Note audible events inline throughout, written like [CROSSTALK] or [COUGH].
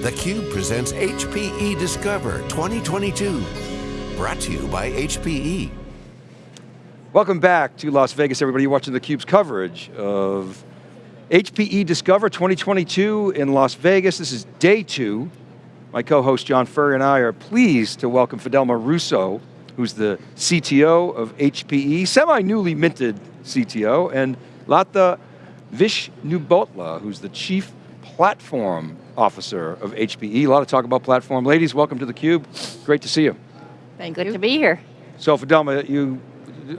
theCUBE presents HPE Discover 2022. Brought to you by HPE. Welcome back to Las Vegas, everybody. You're watching theCUBE's coverage of HPE Discover 2022 in Las Vegas. This is day two. My co-host John Furrier and I are pleased to welcome Fidelma Russo, who's the CTO of HPE, semi-newly minted CTO, and Lata Vishnubotla, who's the Chief Platform Officer of HPE. A lot of talk about platform. Ladies, welcome to theCUBE. Great to see you. Thank Good you. to be here. So Fidelma, you,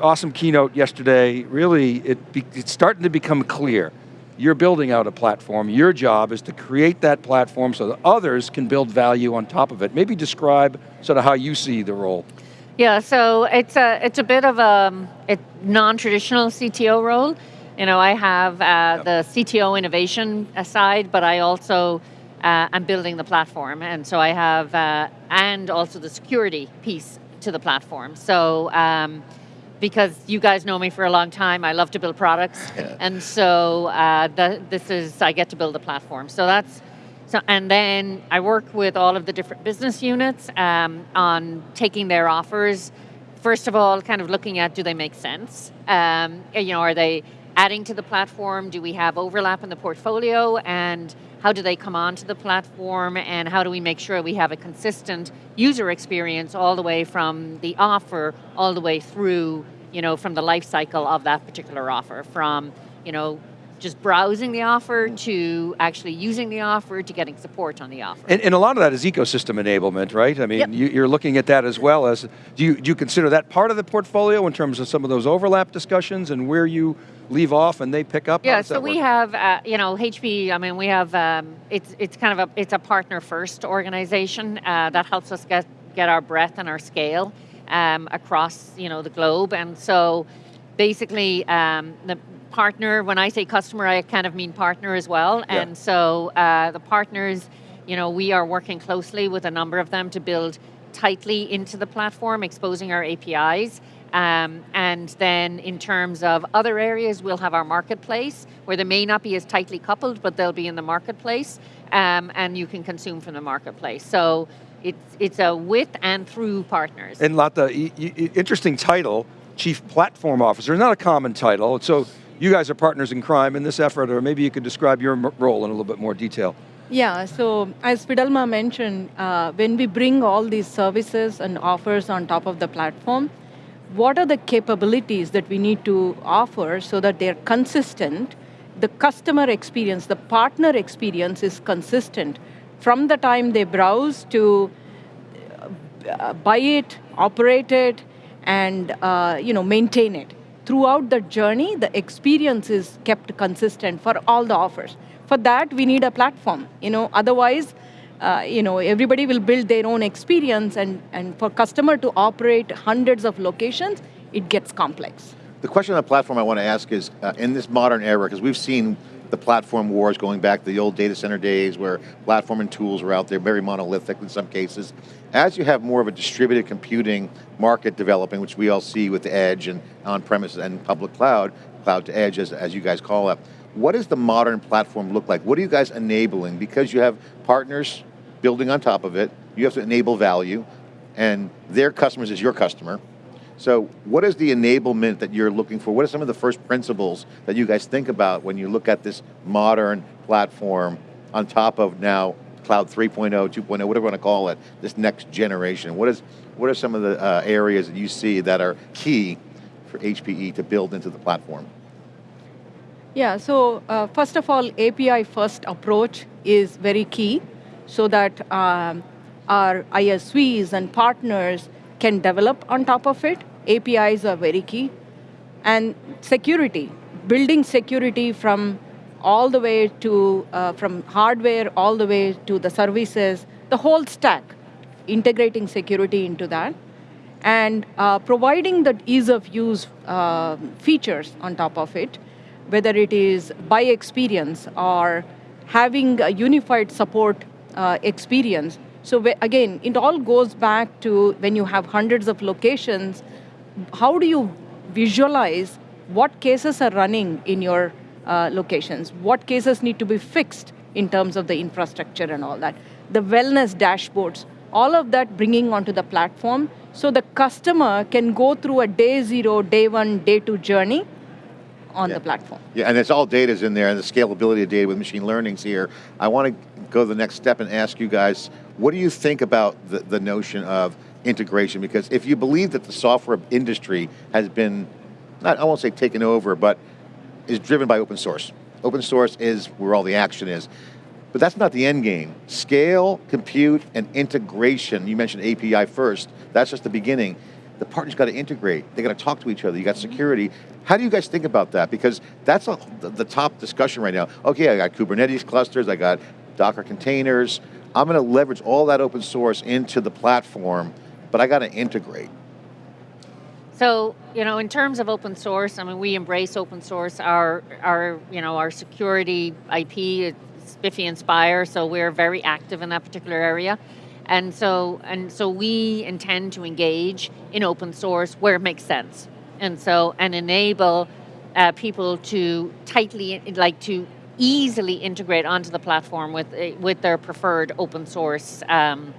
awesome keynote yesterday. Really, it it's starting to become clear. You're building out a platform. Your job is to create that platform so that others can build value on top of it. Maybe describe sort of how you see the role. Yeah, so it's a it's a bit of a, a non-traditional CTO role. You know, I have uh, the CTO innovation side, but I also uh, am building the platform, and so I have uh, and also the security piece to the platform. So. Um, because you guys know me for a long time, I love to build products, Yeah. and so uh, the, this is I get to build the platform. So that's so, and then I work with all of the different business units um, on taking their offers. First of all, kind of looking at do they make sense? Um, you know, are they adding to the platform? Do we have overlap in the portfolio? And how do they come onto the platform? And how do we make sure we have a consistent user experience all the way from the offer, all the way through, you know, from the life cycle of that particular offer, from, you know, just browsing the offer to actually using the offer to getting support on the offer. And, and a lot of that is ecosystem enablement, right? I mean, Yep. you, you're looking at that as well as, do you, do you consider that part of the portfolio in terms of some of those overlap discussions and where you leave off and they pick up? Yeah, so we work? have, uh, you know, HP, I mean, we have, um, it's, it's kind of a, it's a partner first organization uh, that helps us get, get our breadth and our scale um, across, you know, the globe. And so basically um, the partner, when I say customer, I kind of mean partner as well. Yeah. And so uh, the partners, you know, we are working closely with a number of them to build tightly into the platform, exposing our APIs. Um, and then in terms of other areas, we'll have our marketplace, where they may not be as tightly coupled, but they'll be in the marketplace, um, and you can consume from the marketplace. So it's, it's a with and through partners. And Lata, interesting title, Chief Platform Officer, not a common title, so you guys are partners in crime in this effort, or maybe you could describe your role in a little bit more detail. Yeah, so as Fidelma mentioned, uh, when we bring all these services and offers on top of the platform, what are the capabilities that we need to offer so that they're consistent? The customer experience, the partner experience is consistent from the time they browse to uh, buy it, operate it, and uh, you know maintain it. Throughout the journey, the experience is kept consistent for all the offers. For that, we need a platform. You know, otherwise, uh, you know, everybody will build their own experience, and and for customer to operate hundreds of locations, it gets complex. The question on the platform I want to ask is, uh, in this modern era, because we've seen the platform wars going back to the old data center days where platform and tools were out there, very monolithic in some cases. As you have more of a distributed computing market developing, which we all see with the edge and on-premise and public cloud, cloud to edge as, as you guys call it, what does the modern platform look like? What are you guys enabling? Because you have partners building on top of it, you have to enable value, and their customers is your customer, so what is the enablement that you're looking for? What are some of the first principles that you guys think about when you look at this modern platform on top of now cloud 3.0, 2.0, whatever you want to call it, this next generation? What, is, what are some of the uh, areas that you see that are key for HPE to build into the platform? Yeah, so uh, first of all, API first approach is very key so that um, our ISVs and partners can develop on top of it. APIs are very key. And security, building security from all the way to, uh, from hardware all the way to the services, the whole stack, integrating security into that and uh, providing the ease of use uh, features on top of it, whether it is by experience or having a unified support uh, experience. So again, it all goes back to when you have hundreds of locations, how do you visualize what cases are running in your uh, locations? What cases need to be fixed in terms of the infrastructure and all that? the wellness dashboards, all of that bringing onto the platform so the customer can go through a day zero, day one, day two journey on Yeah. the platform. Yeah, and it's all data's in there, and the scalability of data with machine learning's here. I want to go to the next step and ask you guys, what do you think about the, the notion of integration? Because if you believe that the software industry has been, not I won't say taken over, but is driven by open source. Open source is where all the action is. But that's not the end game. Scale, compute, and integration. You mentioned API first. That's just the beginning. The partners got to integrate. They got to talk to each other. You got mm-hmm. security. How do you guys think about that? Because that's a, the, the top discussion right now. Okay, I got Kubernetes clusters. I got Docker containers. I'm going to leverage all that open source into the platform, but I got to integrate. So, you know, in terms of open source, I mean, we embrace open source. Our, our you know, our security IP SPIFFE and Spire, so we're very active in that particular area. And so, and so we intend to engage in open source where it makes sense. And so, and enable uh, people to tightly, like to easily integrate onto the platform with, uh, with their preferred open source um,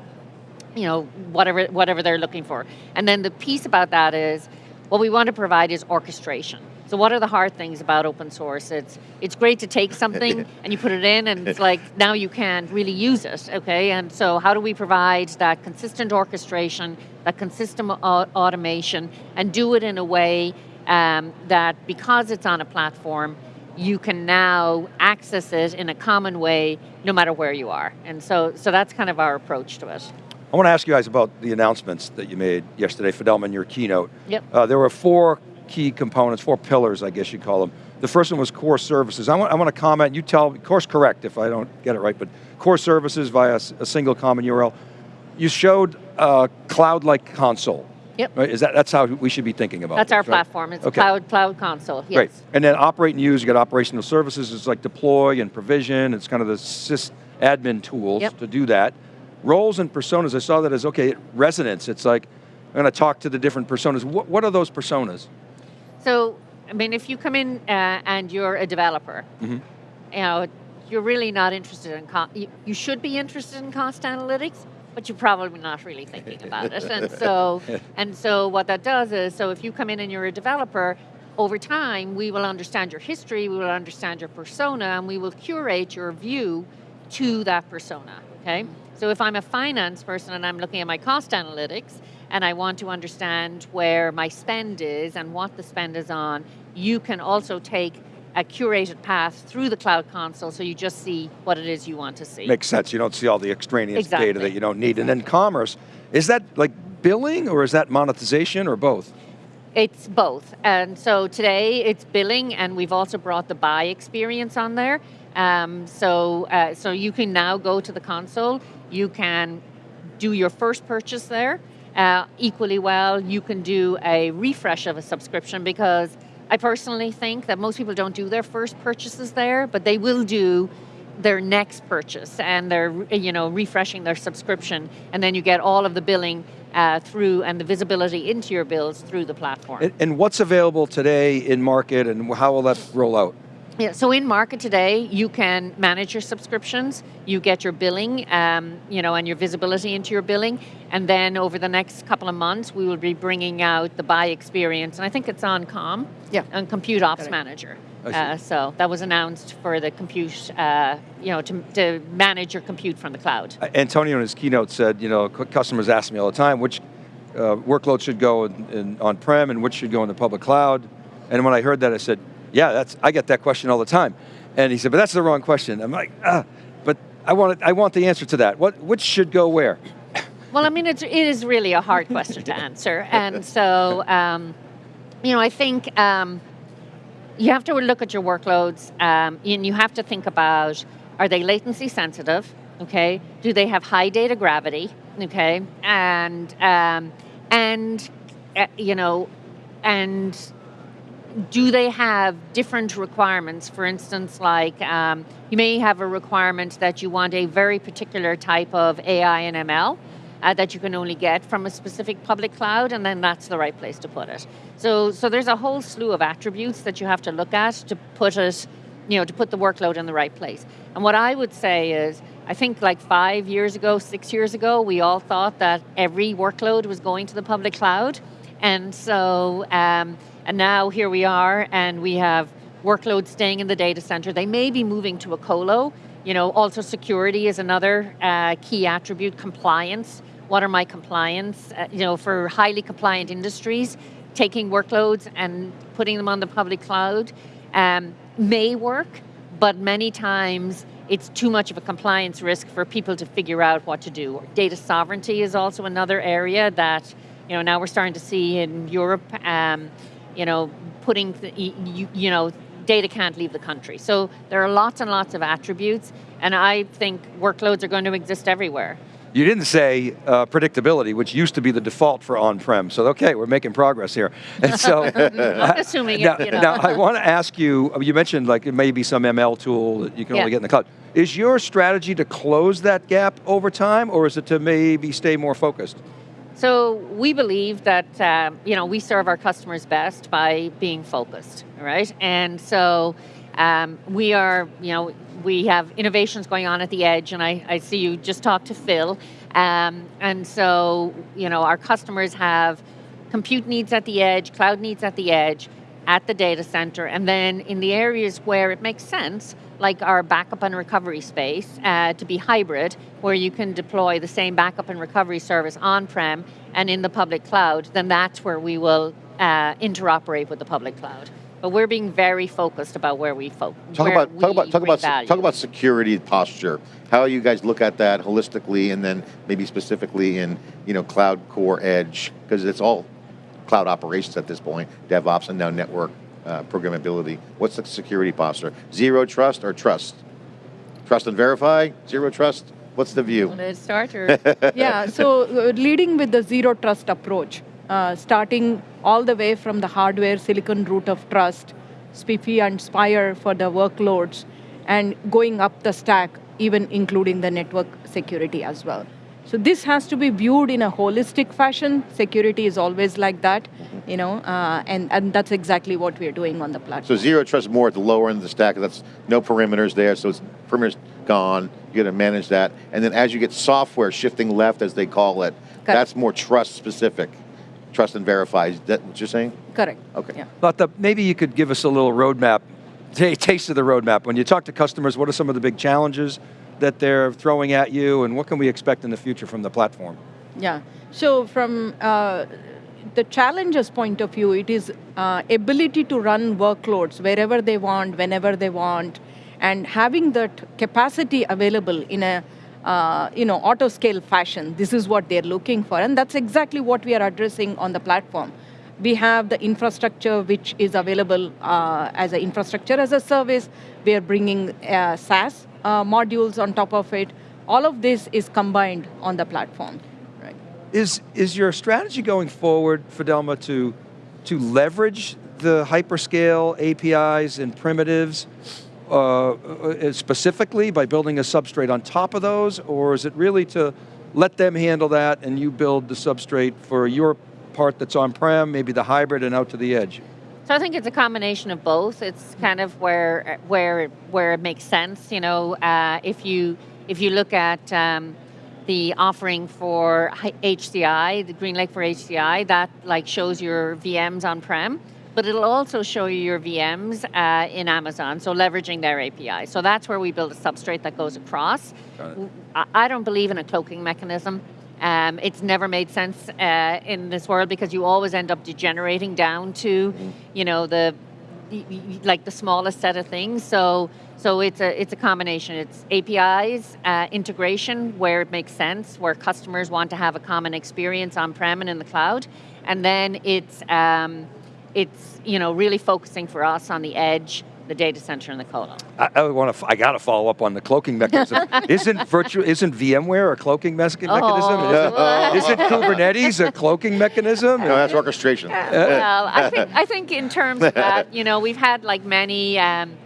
you know, whatever, whatever they're looking for. And then the piece about that is, what we want to provide is orchestration. So what are the hard things about open source? It's, it's great to take something [LAUGHS] and you put it in and it's like, now you can really use it, okay? And so how do we provide that consistent orchestration, that consistent automation, and do it in a way um, that because it's on a platform, you can now access it in a common way no matter where you are. And so, so that's kind of our approach to it. I want to ask you guys about the announcements that you made yesterday, Fidelma, your keynote. Yep. Uh, there were four key components, four pillars, I guess you'd call them. The first one was core services. I want, I want to comment, you tell, course correct if I don't get it right, but core services via a single common URL. You showed a cloud-like console. Yep. Right? Is that, that's how we should be thinking about it. That's our right? platform. It's Okay. a cloud cloud console. Yes. Great. And then operate and use, you got operational services, it's like deploy and provision, it's kind of the sys admin tools Yep. to do that. Roles and personas, I saw that as, okay, resonance, it's like, I'm going to talk to the different personas. What, what are those personas? So, I mean, if you come in uh, and you're a developer, Mhm. you know, you're really not interested in. You, you should be interested in cost analytics, but you're probably not really thinking about it. And so, [LAUGHS] and so, what that does is, so if you come in and you're a developer, over time we will understand your history, we will understand your persona, and we will curate your view to that persona. Okay. So if I'm a finance person and I'm looking at my cost analytics and I want to understand where my spend is and what the spend is on, you can also take a curated path through the cloud console so you just see what it is you want to see. Makes sense, you don't see all the extraneous data that you don't need. And then commerce, is that like billing or is that monetization or both? It's both. And so today it's billing, and we've also brought the buy experience on there. Um, so, uh, so you can now go to the console. You can do your first purchase there. Uh, equally well, you can do a refresh of a subscription because I personally think that most people don't do their first purchases there, but they will do their next purchase and they're you know refreshing their subscription and then you get all of the billing uh, through and the visibility into your bills through the platform. And, and what's available today in market and how will that roll out? Yeah, so in market today, you can manage your subscriptions, you get your billing, um, you know, and your visibility into your billing, and then over the next couple of months, we will be bringing out the buy experience, and I think it's on Com, Yeah. on Compute Ops Manager. Uh, so that was announced for the compute, uh, you know, to, to manage your compute from the cloud. Uh, Antonio in his keynote said, you know, customers ask me all the time, which uh, workload should go in, in on-prem and which should go in the public cloud. And when I heard that, I said, yeah, that's, I get that question all the time. And he said, but that's the wrong question. I'm like, ah, but I want, it, I want the answer to that. What, which should go where? [LAUGHS] Well, I mean, it's, it is really a hard question to answer. [LAUGHS] And so, um, you know, I think um, you have to look at your workloads um, and you have to think about are they latency sensitive? Okay. Do they have high data gravity? Okay. And, um, and uh, you know, and do they have different requirements? For instance, like um, you may have a requirement that you want a very particular type of AI and ML uh, that you can only get from a specific public cloud, and then that's the right place to put it. So, so there's a whole slew of attributes that you have to look at to put it, you know, to put the workload in the right place. And what I would say is, I think like five years ago, six years ago, we all thought that every workload was going to the public cloud. And so, um, and now here we are, and we have workloads staying in the data center. They may be moving to a colo. You know, also security is another uh, key attribute, compliance. What are my compliance? Uh, you know, for highly compliant industries, taking workloads and putting them on the public cloud um, may work, but many times it's too much of a compliance risk for people to figure out what to do. Data sovereignty is also another area that, you know, now we're starting to see in Europe, um, you know, putting, you, you know, data can't leave the country. So there are lots and lots of attributes, and I think workloads are going to exist everywhere. You didn't say uh, predictability, which used to be the default for on-prem. So okay, we're making progress here. [LAUGHS] And so, [LAUGHS] I'm [LAUGHS] assuming now, it, you know. now I want to ask you. You mentioned like it may be some ML tool that you can Yeah. only get in the cloud. Is your strategy to close that gap over time, or is it to maybe stay more focused? So we believe that um, you know we serve our customers best by being focused, right? And so um, we are, you know, we have innovations going on at the edge, and I, I see you just talked to Phil, um, and so you know our customers have compute needs at the edge, cloud needs at the edge, at the data center, and then in the areas where it makes sense, like our backup and recovery space, uh, to be hybrid, where you can deploy the same backup and recovery service on-prem and in the public cloud, then that's where we will uh, interoperate with the public cloud. But we're being very focused about where we focus. Talk about talk about talk about se- talk about security posture. How you guys look at that holistically, and then maybe specifically in you know cloud core edge because it's all cloud operations at this point, DevOps and now network uh, programmability. What's the security posture? Zero trust or trust? Trust and verify. Zero trust. What's the view? Want to start or? [LAUGHS] yeah, so uh, leading with the zero trust approach, uh, starting all the way from the hardware silicon root of trust, SPIFFE and Spire for the workloads, and going up the stack, even including the network security as well. So this has to be viewed in a holistic fashion. Security is always like that, you know, uh, and, and that's exactly what we're doing on the platform. So zero trust more at the lower end of the stack. That's no perimeters there, so it's perimeters gone. You got to manage that, and then as you get software shifting left, as they call it, that's more trust specific. Trust and verify. Is that what you're saying? Correct. Okay. Yeah. But the, maybe you could give us a little roadmap, [LAUGHS] taste of the roadmap. When you talk to customers, what are some of the big challenges that they're throwing at you, and what can we expect in the future from the platform? Yeah. So from uh, the challenges point of view, it is uh, ability to run workloads wherever they want, whenever they want, and having that capacity available in a uh, you know auto scale fashion. This is what they're looking for, and that's exactly what we are addressing on the platform. We have the infrastructure which is available uh, as an infrastructure as a service. We are bringing uh, SaaS uh, modules on top of it. All of this is combined on the platform. Is, is your strategy going forward, Fidelma, to, to leverage the hyperscale APIs and primitives uh, uh, specifically by building a substrate on top of those, or is it really to let them handle that and you build the substrate for your part that's on-prem, maybe the hybrid and out to the edge? So I think it's a combination of both. It's kind of where where where it makes sense. You know, uh, if you if you look at um, the offering for HCI, the GreenLake for HCI, that like shows your VMs on prem, but it'll also show you your VMs uh, in Amazon. So leveraging their API. So that's where we build a substrate that goes across. I don't believe in a cloaking mechanism. Um, it's never made sense uh, in this world because you always end up degenerating down to, you know, the like the smallest set of things. So so it's a it's a combination. It's APIs uh, integration where it makes sense, where customers want to have a common experience on prem and in the cloud, and then it's um, it's you know really focusing for us on the edge, the data center, and the colo. I, I want to. I got to follow up on the cloaking mechanism. [LAUGHS] isn't virtual? Isn't VMware a cloaking mes- mechanism? Oh. Isn't, isn't Kubernetes a cloaking mechanism? No, that's orchestration. well, I think I think in terms of that, you know, we've had like many um,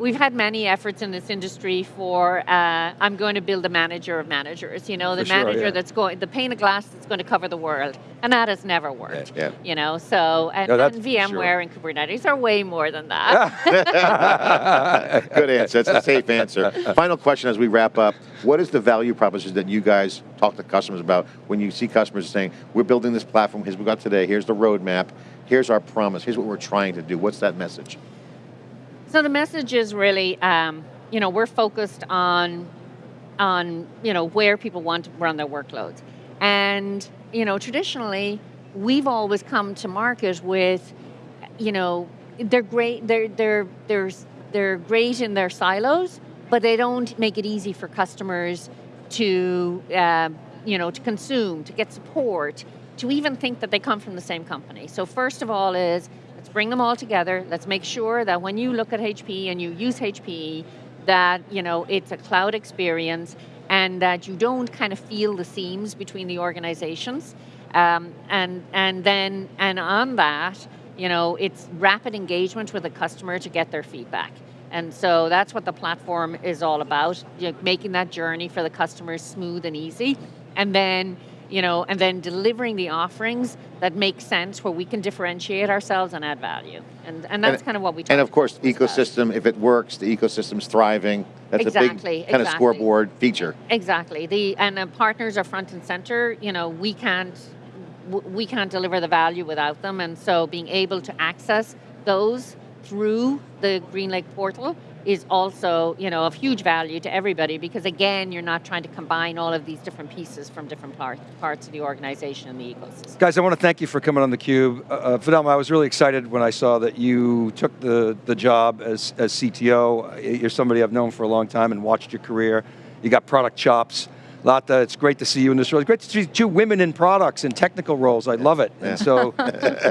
we've had many efforts in this industry for, uh, I'm going to build a manager of managers, you know, the sure, manager yeah. that's going, the pane of glass that's going to cover the world. And that has never worked. Yeah. You know, so, and, No, and VMware sure. and Kubernetes are way more than that. [LAUGHS] Good answer. That's a safe answer. Final question as we wrap up. What is the value proposition that you guys talk to customers about when you see customers saying, we're building this platform, here's what we got today, here's the roadmap, here's our promise, here's what we're trying to do. What's that message? So the message is really, um, you know, we're focused on, on you know, where people want to run their workloads, and you know, traditionally, we've always come to market with, you know, they're great, they're they're they're they're great in their silos, but they don't make it easy for customers to, uh, you know, to consume, to get support, to even think that they come from the same company. So first of all is let's bring them all together. Let's make sure that when you look at HPE and you use HPE, that you know it's a cloud experience and that you don't kind of feel the seams between the organizations. Um, and and then and on that, you know, it's rapid engagement with the customer to get their feedback. And so that's what the platform is all about, you know, making that journey for the customers smooth and easy. And then, you know, and then delivering the offerings that make sense where we can differentiate ourselves and add value. And, and that's kind of what we talk And of course, ecosystem, if it works, the ecosystem's thriving. That's a Exactly, big kind of scoreboard feature. Exactly. The and the partners are front and center. You know, we can't we can't deliver the value without them, and so being able to access those through the GreenLake portal is also you know of huge value to everybody because again you're not trying to combine all of these different pieces from different par- parts of the organization and the ecosystem. Guys, I want to thank you for coming on theCUBE. Uh, uh, Fidelma, I was really excited when I saw that you took the, the job as, as CTO. You're somebody I've known for a long time and watched your career. You got product chops. Lata, it's great to see you in this role. It's great to see two women in products and technical roles. I love it. And so,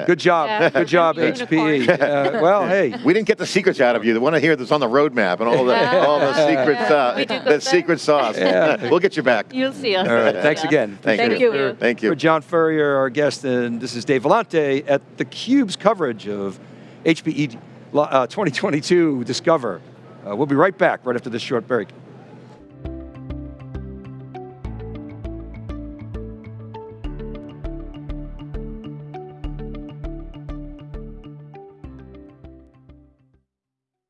good job, Yeah. good job, Unicorn. HPE. Uh, well, hey, We didn't get the secrets out of you. The one I hear that's on the roadmap and all the all the secret Yeah. uh, the secret sauce. Yeah. [LAUGHS] we'll get you back. You'll see us. all right, thanks Yeah. again. Thank, Thank you. you. Thank you. For John Furrier, our guest, and this is Dave Vellante at theCUBE's coverage of HPE uh, 2022 Discover. Uh, we'll be right back right after this short break.